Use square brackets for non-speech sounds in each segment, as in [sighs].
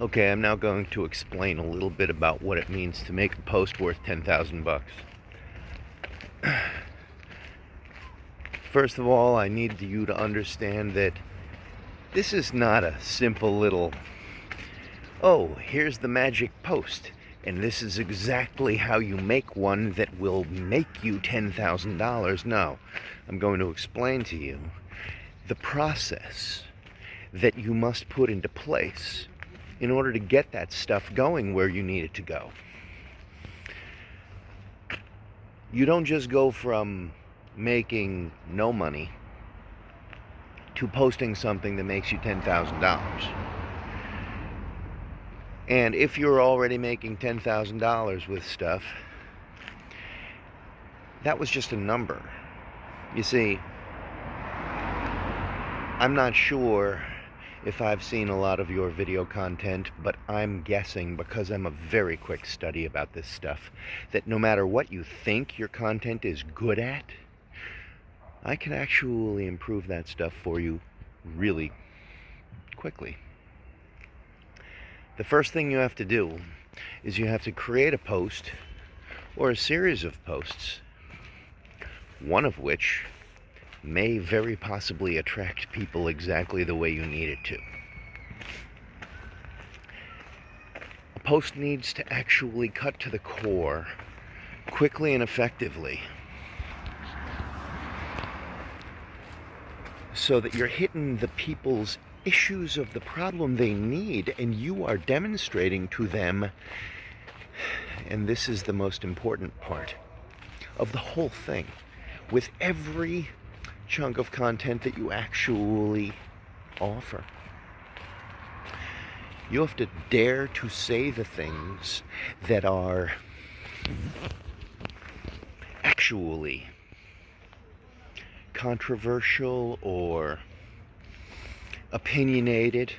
Okay, I'm now going to explain a little bit about what it means to make a post worth 10,000 bucks. [clears throat] First of all, I need you to understand that this is not a simple little, oh, here's the magic post, and this is exactly how you make one that will make you $10,000. No, I'm going to explain to you the process that you must put into place in order to get that stuff going where you need it to go. You don't just go from making no money to posting something that makes you $10,000. And if you're already making $10,000 with stuff, that was just a number. You see, I'm not sure if I've seen a lot of your video content, but I'm guessing, because I'm a very quick study about this stuff, that no matter what you think your content is good at, I can actually improve that stuff for you really quickly. The first thing you have to do is you have to create a post or a series of posts, one of which may very possibly attract people exactly the way you need it to. A post needs to actually cut to the core quickly and effectively so that you're hitting the people's issues of the problem they need and you are demonstrating to them and this is the most important part of the whole thing with every chunk of content that you actually offer. You have to dare to say the things that are actually controversial or opinionated.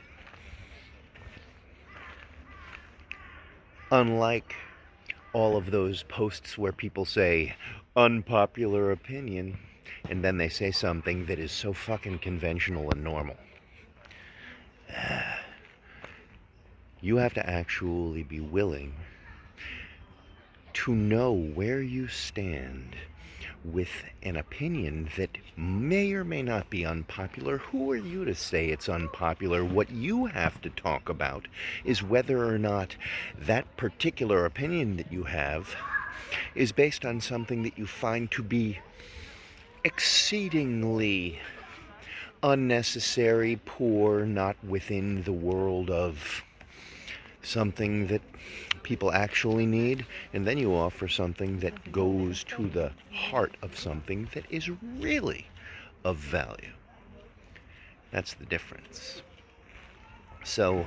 Unlike all of those posts where people say unpopular opinion and then they say something that is so fucking conventional and normal. [sighs] You have to actually be willing to know where you stand with an opinion that may or may not be unpopular. Who are you to say it's unpopular? What you have to talk about is whether or not that particular opinion that you have is based on something that you find to be exceedingly unnecessary, poor, not within the world of something that people actually need, and then you offer something that goes to the heart of something that is really of value. That's the difference. So,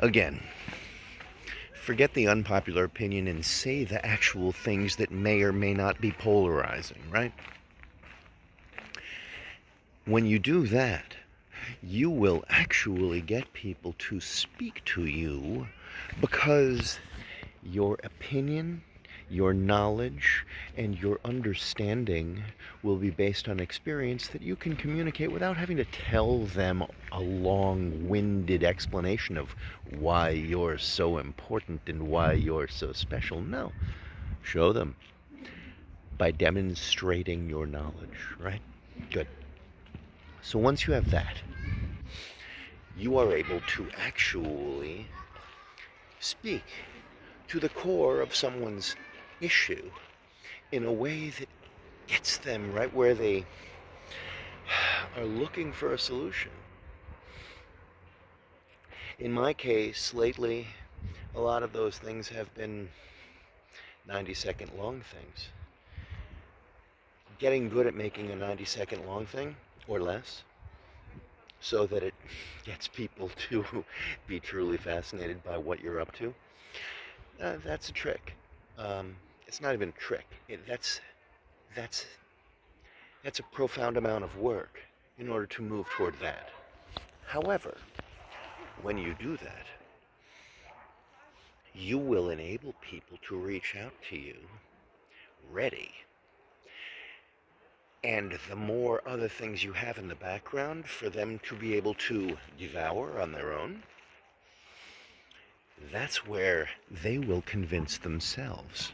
again, forget the unpopular opinion and say the actual things that may or may not be polarizing, right? When you do that, you will actually get people to speak to you because your opinion your knowledge and your understanding will be based on experience that you can communicate without having to tell them a long-winded explanation of why you're so important and why you're so special. No. Show them by demonstrating your knowledge, right? Good. So once you have that, you are able to actually speak to the core of someone's issue in a way that gets them right where they are looking for a solution. In my case, lately, a lot of those things have been 90 second long things. Getting good at making a 90 second long thing, or less, so that it [laughs] gets people [laughs] to be truly fascinated by what you're up to, uh, that's a trick. Um, it's not even a trick. It, that's, that's, that's a profound amount of work in order to move toward that. However, when you do that, you will enable people to reach out to you ready. And the more other things you have in the background for them to be able to devour on their own, that's where they will convince themselves.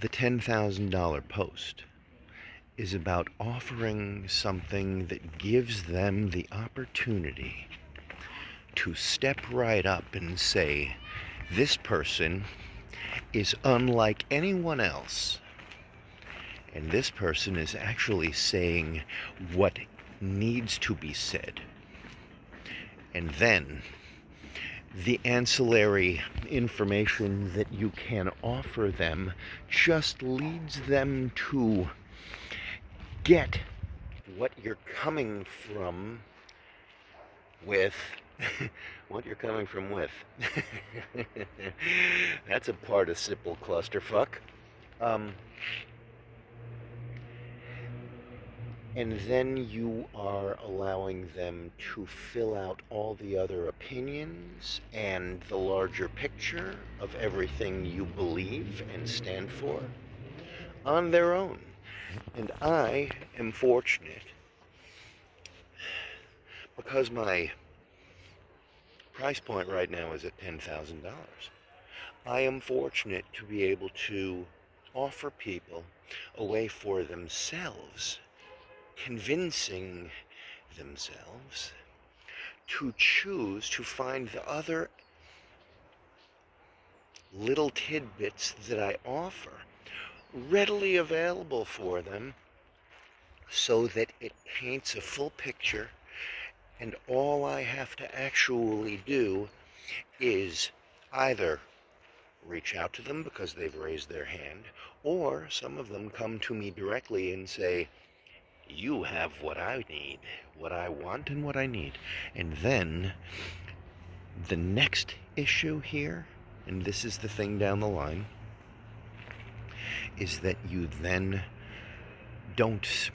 The $10,000 post is about offering something that gives them the opportunity to step right up and say, this person is unlike anyone else. And this person is actually saying what needs to be said. And then the ancillary information that you can offer them just leads them to get what you're coming from with [laughs] what you're coming from with. [laughs] That's a participle clusterfuck. Um, and then you are allowing them to fill out all the other opinions and the larger picture of everything you believe and stand for on their own. And I am fortunate because my price point right now is at $10,000. I am fortunate to be able to offer people a way for themselves, convincing themselves to choose to find the other little tidbits that I offer readily available for them so that it paints a full picture and all I have to actually do is either reach out to them because they've raised their hand, or some of them come to me directly and say, you have what I need, what I want and what I need. And then the next issue here, and this is the thing down the line, is that you then don't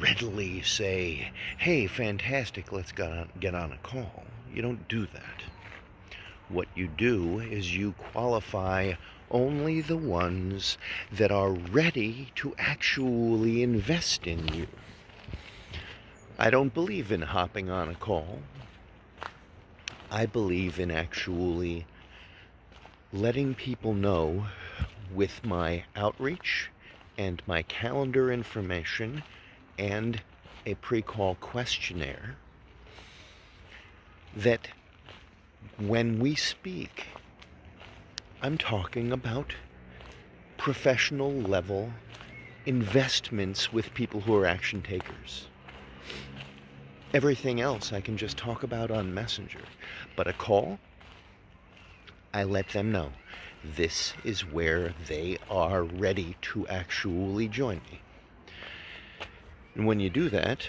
readily say, hey, fantastic, let's get on, get on a call. You don't do that. What you do is you qualify only the ones that are ready to actually invest in you. I don't believe in hopping on a call. I believe in actually letting people know with my outreach and my calendar information and a pre-call questionnaire that when we speak, I'm talking about professional level investments with people who are action takers. Everything else I can just talk about on Messenger. But a call, I let them know this is where they are ready to actually join me. And when you do that,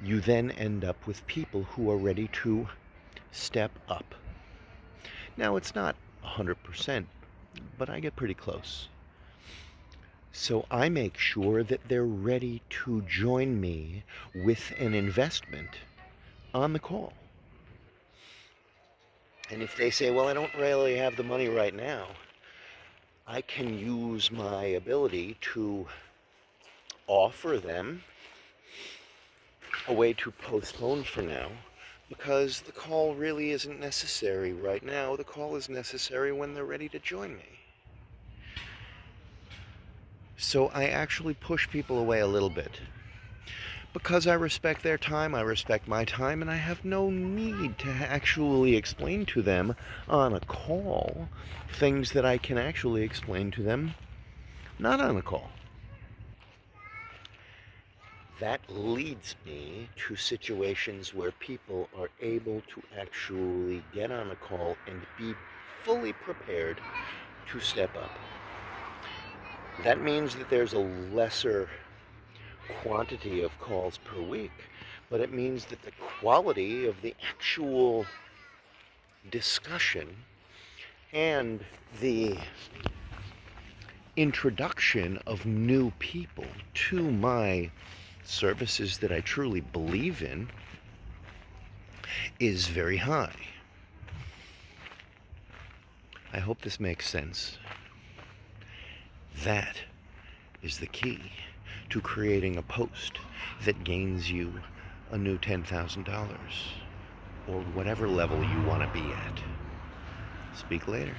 you then end up with people who are ready to step up. Now, it's not 100%, but I get pretty close. So I make sure that they're ready to join me with an investment on the call. And if they say, well, I don't really have the money right now, I can use my ability to offer them a way to postpone for now because the call really isn't necessary right now. The call is necessary when they're ready to join me. So I actually push people away a little bit. Because I respect their time, I respect my time, and I have no need to actually explain to them on a call things that I can actually explain to them not on a call that leads me to situations where people are able to actually get on a call and be fully prepared to step up. That means that there's a lesser quantity of calls per week, but it means that the quality of the actual discussion and the introduction of new people to my services that I truly believe in is very high. I hope this makes sense. That is the key to creating a post that gains you a new $10,000 or whatever level you want to be at. Speak later.